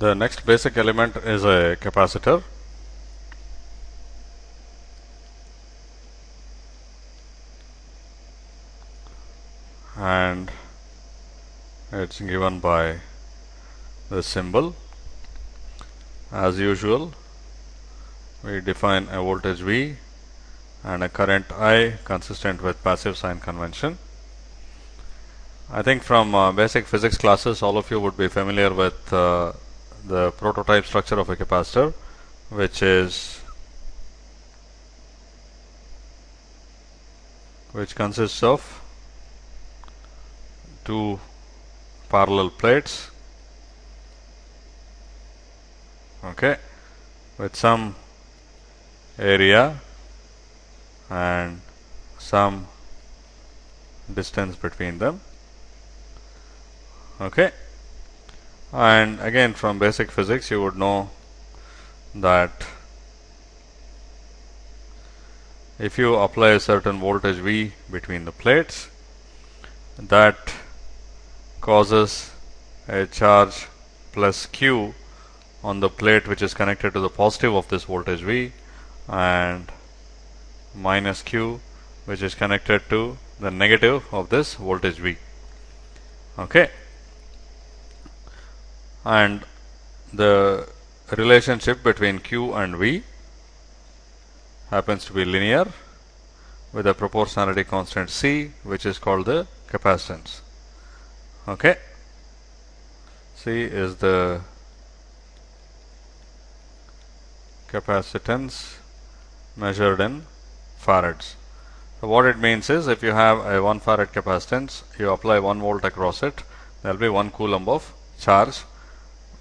The next basic element is a capacitor. And it's given by the symbol. As usual, we define a voltage V and a current I consistent with passive sign convention. I think from uh, basic physics classes all of you would be familiar with uh, the prototype structure of a capacitor which is which consists of two parallel plates okay with some area and some distance between them okay and again from basic physics you would know that if you apply a certain voltage V between the plates that causes a charge plus Q on the plate which is connected to the positive of this voltage V and minus Q which is connected to the negative of this voltage V. Okay and the relationship between Q and V happens to be linear with a proportionality constant C which is called the capacitance. Okay. C is the capacitance measured in farads. So what it means is if you have a 1 farad capacitance, you apply 1 volt across it, there will be 1 coulomb of charge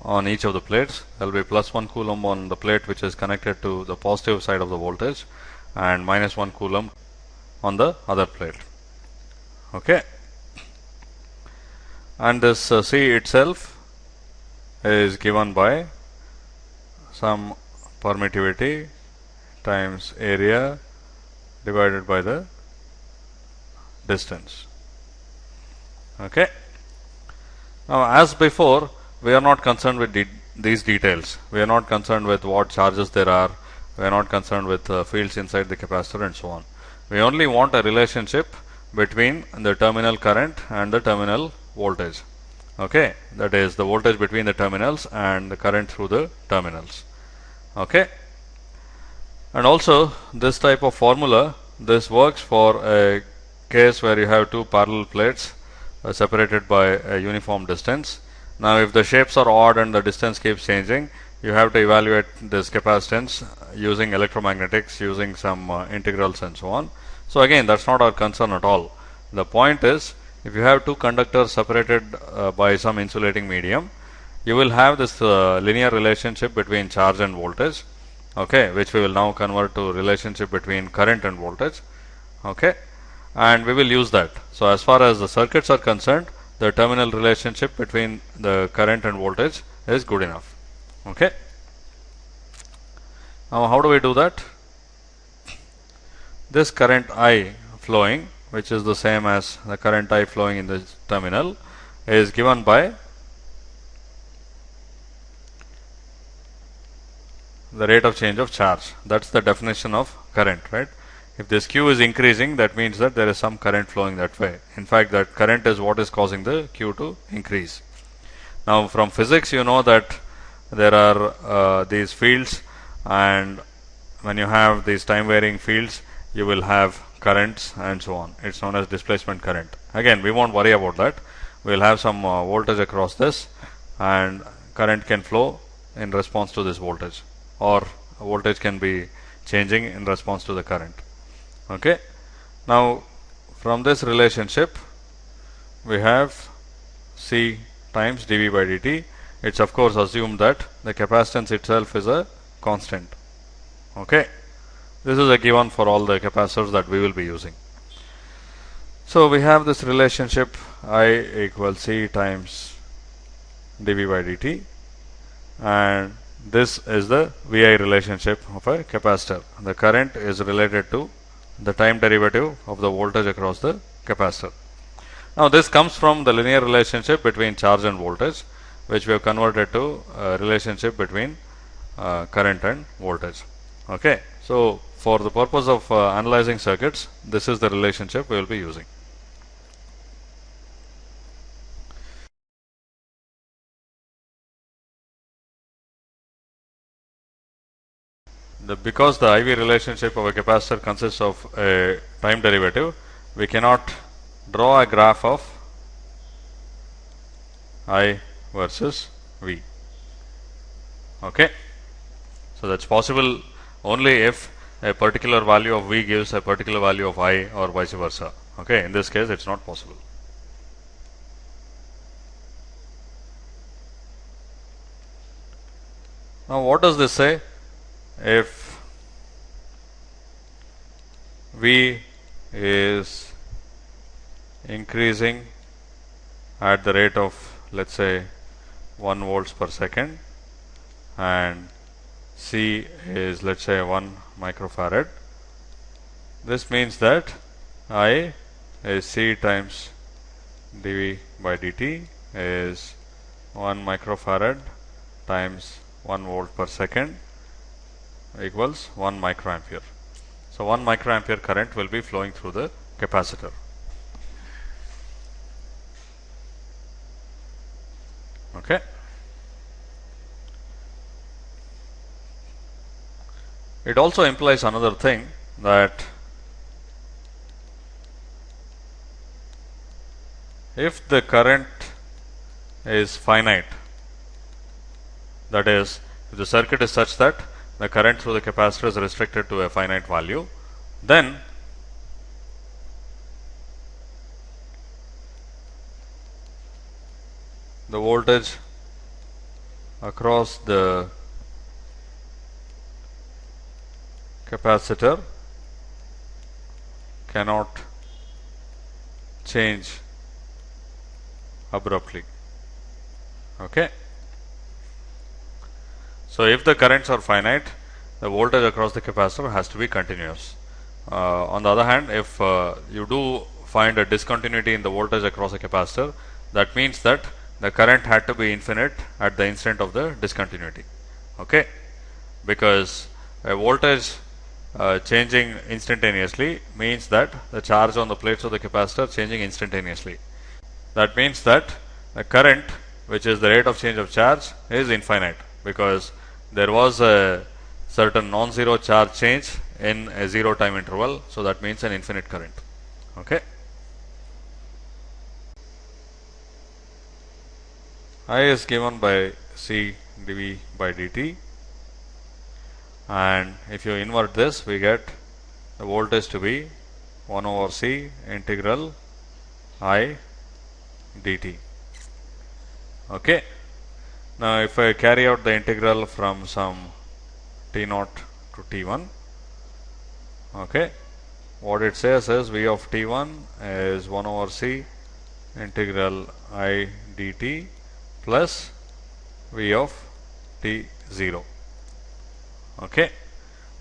on each of the plates. There will be plus 1 coulomb on the plate which is connected to the positive side of the voltage and minus 1 coulomb on the other plate. Okay. And this uh, C itself is given by some permittivity times area divided by the distance. Okay. Now, as before, we are not concerned with de these details. We are not concerned with what charges there are. We are not concerned with uh, fields inside the capacitor and so on. We only want a relationship between the terminal current and the terminal voltage. Okay, that is the voltage between the terminals and the current through the terminals. Okay, and also this type of formula this works for a case where you have two parallel plates uh, separated by a uniform distance now if the shapes are odd and the distance keeps changing, you have to evaluate this capacitance using electromagnetics, using some uh, integrals and so on. So again, that's not our concern at all. The point is, if you have two conductors separated uh, by some insulating medium, you will have this uh, linear relationship between charge and voltage, okay, which we will now convert to relationship between current and voltage, okay, and we will use that. So as far as the circuits are concerned, the terminal relationship between the current and voltage is good enough. Okay. Now, how do we do that? This current I flowing, which is the same as the current I flowing in the terminal, is given by the rate of change of charge. That's the definition of current, right? If this Q is increasing, that means that there is some current flowing that way. In fact, that current is what is causing the Q to increase. Now, from physics, you know that there are uh, these fields, and when you have these time varying fields, you will have currents and so on. It's known as displacement current. Again, we won't worry about that. We'll have some uh, voltage across this, and current can flow in response to this voltage, or voltage can be changing in response to the current okay. Now from this relationship we have C times dV by dt. It's of course assumed that the capacitance itself is a constant. Okay. This is a given for all the capacitors that we will be using. So we have this relationship I equals C times dV by dt. And this is the VI relationship of a capacitor. The current is related to the time derivative of the voltage across the capacitor. Now this comes from the linear relationship between charge and voltage which we have converted to a relationship between uh, current and voltage. Okay. So, for the purpose of uh, analyzing circuits, this is the relationship we will be using. The, because the IV relationship of a capacitor consists of a time derivative, we cannot draw a graph of I versus V. Okay. So, that is possible only if a particular value of V gives a particular value of I or vice versa. Okay. In this case, it is not possible. Now, what does this say? If V is increasing at the rate of let us say 1 volts per second and C is let us say 1 microfarad. This means that I is C times dV by dt is 1 microfarad times 1 volt per second equals 1 microampere. So, 1 microampere current will be flowing through the capacitor. Okay. It also implies another thing that if the current is finite, that is, if the circuit is such that the current through the capacitor is restricted to a finite value, then the voltage across the capacitor cannot change abruptly. Okay. So, if the currents are finite, the voltage across the capacitor has to be continuous. Uh, on the other hand, if uh, you do find a discontinuity in the voltage across a capacitor, that means that the current had to be infinite at the instant of the discontinuity. Okay, because a voltage uh, changing instantaneously means that the charge on the plates of the capacitor changing instantaneously. That means that the current which is the rate of change of charge is infinite because there was a certain non-zero charge change in a zero time interval. So, that means an infinite current. Okay. I is given by C dV by dt and if you invert this we get the voltage to be 1 over C integral I dt. Okay. Now, if I carry out the integral from some t naught to t 1, okay, what it says is v of t 1 is 1 over c integral i dt plus v of t 0. Okay.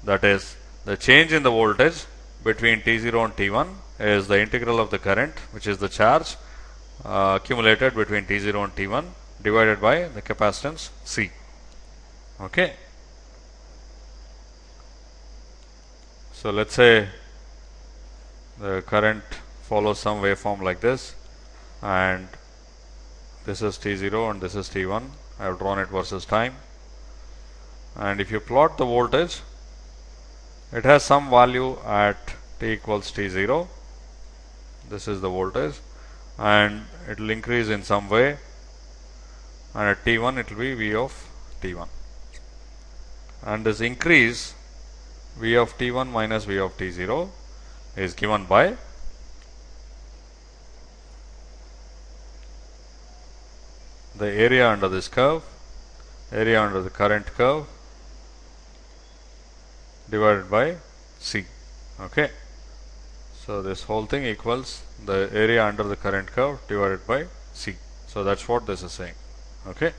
That is the change in the voltage between t 0 and t 1 is the integral of the current which is the charge uh, accumulated between t 0 and t 1 divided by the capacitance C. Okay. So, let us say the current follows some waveform like this and this is T0 and this is T1. I have drawn it versus time. And if you plot the voltage, it has some value at T equals T0. This is the voltage and it will increase in some way and at T1 it will be V of T1 and this increase V of T1 minus V of T0 is given by the area under this curve, area under the current curve divided by C. Okay. So, this whole thing equals the area under the current curve divided by C. So, that is what this is saying. Okay.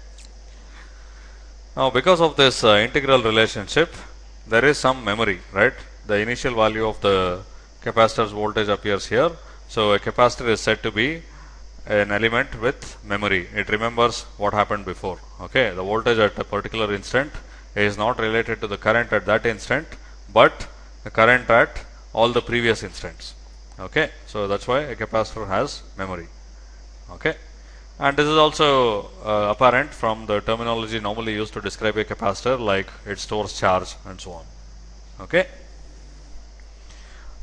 Now, because of this uh, integral relationship, there is some memory, right? The initial value of the capacitor's voltage appears here. So, a capacitor is said to be an element with memory. It remembers what happened before. Okay, the voltage at a particular instant is not related to the current at that instant, but the current at all the previous instants. Okay, so that's why a capacitor has memory. Okay, and this is also uh, apparent from the terminology normally used to describe a capacitor, like it stores charge and so on. Okay,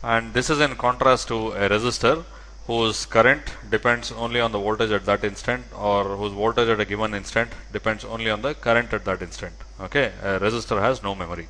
and this is in contrast to a resistor whose current depends only on the voltage at that instant or whose voltage at a given instant depends only on the current at that instant. Okay, a resistor has no memory.